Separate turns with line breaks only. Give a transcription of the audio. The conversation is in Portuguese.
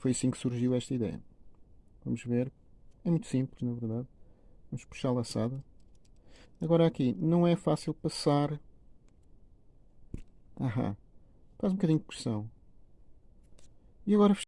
foi assim que surgiu esta ideia. Vamos ver. É muito simples, na verdade. Vamos puxar a laçada. Agora aqui, não é fácil passar. Aham. Faz um bocadinho de pressão. E agora